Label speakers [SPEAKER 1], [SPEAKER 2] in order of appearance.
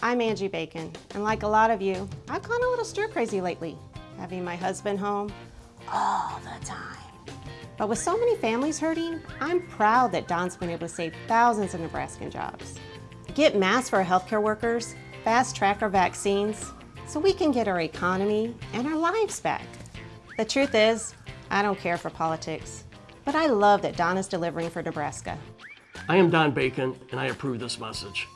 [SPEAKER 1] I'm Angie Bacon, and like a lot of you, I've gone a little stir crazy lately, having my husband home all the time. But with so many families hurting, I'm proud that Don's been able to save thousands of Nebraskan jobs. Get masks for our healthcare workers, fast track our vaccines, so we can get our economy and our lives back. The truth is, I don't care for politics, but I love that Don is delivering for Nebraska.
[SPEAKER 2] I am Don Bacon, and I approve this message.